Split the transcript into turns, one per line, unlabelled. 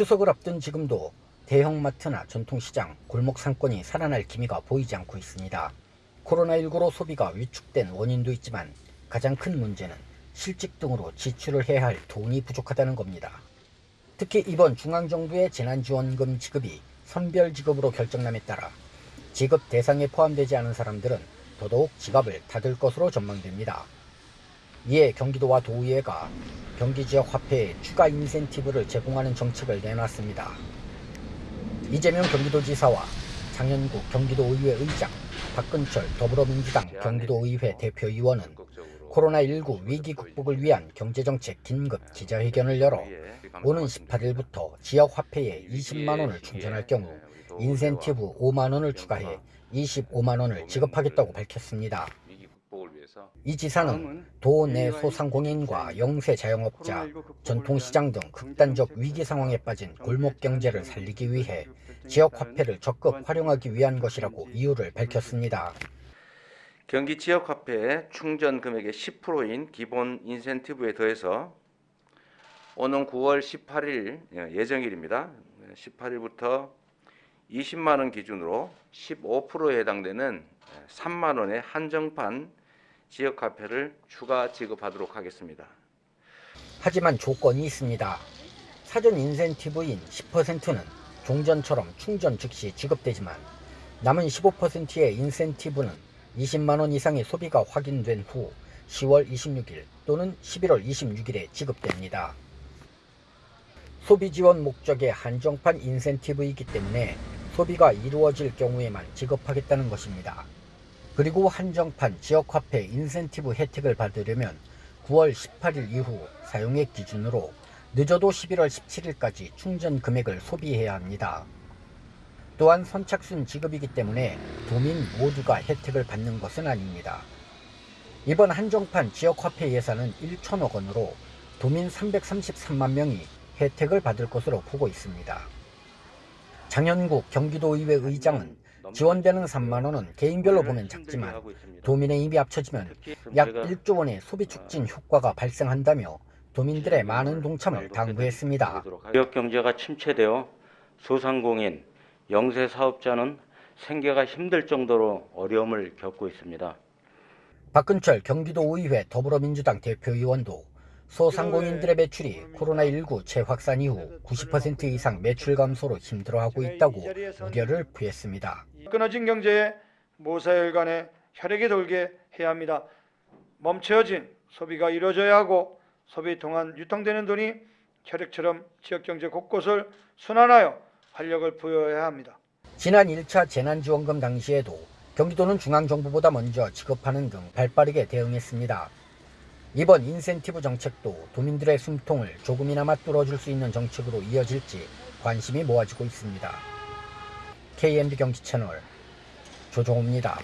추석을 앞둔 지금도 대형마트나 전통시장, 골목 상권이 살아날 기미가 보이지 않고 있습니다. 코로나19로 소비가 위축된 원인도 있지만 가장 큰 문제는 실직 등으로 지출을 해야 할 돈이 부족하다는 겁니다. 특히 이번 중앙정부의 재난지원금 지급이 선별지급으로 결정남에 따라 지급 대상에 포함되지 않은 사람들은 더더욱 지갑을 닫을 것으로 전망됩니다. 이에 경기도와 도의회가 경기지역 화폐에 추가 인센티브를 제공하는 정책을 내놨습니다. 이재명 경기도지사와 장현국 경기도의회 의장, 박근철 더불어민주당 경기도의회 대표의원은 코로나19 위기 극복을 위한 경제정책 긴급 기자회견을 열어 오는 18일부터 지역 화폐에 20만 원을 충전할 경우 인센티브 5만 원을 추가해 25만 원을 지급하겠다고 밝혔습니다. 이 지사는 도내 소상공인과 영세 자영업자, 전통시장 등 극단적 위기 상황에 빠진 골목 경제를 살리기 위해 지역 화폐를 적극 활용하기 위한 것이라고 이유를 밝혔습니다.
경기 지역 화폐 충전 금액의 10%인 기본 인센티브에 더해서 오는 9월 18일 예정일입니다. 18일부터 20만 원 기준으로 15%에 해당되는 3만 원의 한정판 지역 화폐를 추가 지급하도록 하겠습니다.
하지만 조건이 있습니다. 사전 인센티브인 10%는 종전처럼 충전 즉시 지급되지만 남은 15%의 인센티브는 20만 원 이상의 소비가 확인된 후 10월 26일 또는 11월 26일에 지급됩니다. 소비 지원 목적의 한정판 인센티브이기 때문에 소비가 이루어질 경우에만 지급하겠다는 것입니다. 그리고 한정판 지역화폐 인센티브 혜택을 받으려면 9월 18일 이후 사용액 기준으로 늦어도 11월 17일까지 충전 금액을 소비해야 합니다. 또한 선착순 지급이기 때문에 도민 모두가 혜택을 받는 것은 아닙니다. 이번 한정판 지역화폐 예산은 1천억 원으로 도민 333만 명이 혜택을 받을 것으로 보고 있습니다. 장현국 경기도의회 의장은 지원되는 3만 원은 개인별로 보면 작지만 도민의 힘이 합쳐지면 약 1조 원의 소비 촉진 효과가 발생한다며 도민들의 많은 동참을 당부했습니다.
지역 경제가 침체되어 소상공인, 영세 사업자는 생계가 힘들 정도로 어려움을 겪고 있습니다.
박근철 경기도 의회 더불어민주당 대표의원도 소상공인들의 매출이 코로나19 재확산 이후 90% 이상 매출 감소로 힘들어하고 있다고 우려를 표했습니다.
끊어진 경제에 모사혈관에 혈액이 돌게 해야 합니다. 멈춰진 소비가 이루어져야 하고 소비 동안 유통되는 돈이 혈액처럼 지역경제 곳곳을 순환하여 활력을 부여해야 합니다.
지난 1차 재난지원금 당시에도 경기도는 중앙정부보다 먼저 지급하는 등 발빠르게 대응했습니다. 이번 인센티브 정책도 도민들의 숨통을 조금이나마 뚫어줄 수 있는 정책으로 이어질지 관심이 모아지고 있습니다. KMB 경기 채널 조종호입니다.